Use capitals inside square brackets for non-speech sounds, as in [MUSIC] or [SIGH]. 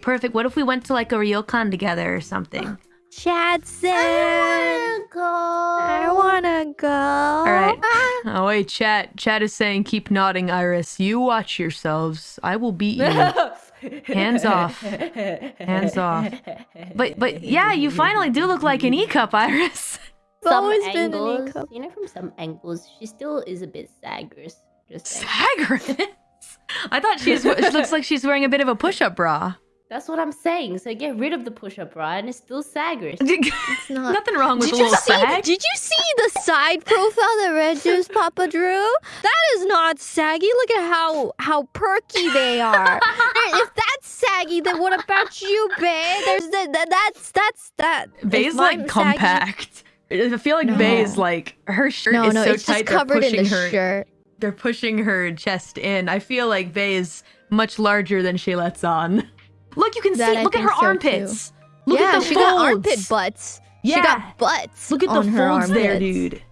Perfect. What if we went to like a ryokan together or something? Chadson. I wanna go. I wanna go. All right. [LAUGHS] Oh wait, Chad. Chad is saying keep nodding, Iris. You watch yourselves. I will beat you. [LAUGHS] Hands off. Hands off. But but yeah, you finally do look like an E cup, Iris. It's Some always been an angles, E-cup. you know, from some angles, she still is a bit saggers. Just saying. Sagris. [LAUGHS] I thought she's. she looks like she's wearing a bit of a push-up bra. That's what I'm saying. So get rid of the push-up bra, and it's still saggers. [LAUGHS] It's not. [LAUGHS] Nothing wrong with Did a little see? sag. Did you see the side profile that Red Juice Papa drew? That is not saggy. Look at how how perky they are. [LAUGHS] if that's saggy, then what about you, babe? There's the, the that's that's that. Bay's like I'm saggy- compact. I feel like Bay is like her shirt No, is no, so it's tight just they're covered in the her. shirt. They're pushing her chest in. I feel like Bay is much larger than she lets on. Look, you can That see. I Look at her so, too. armpits. Look yeah, at the she folds. got armpit butts. Yeah. She got butts. Look at the folds there, dude.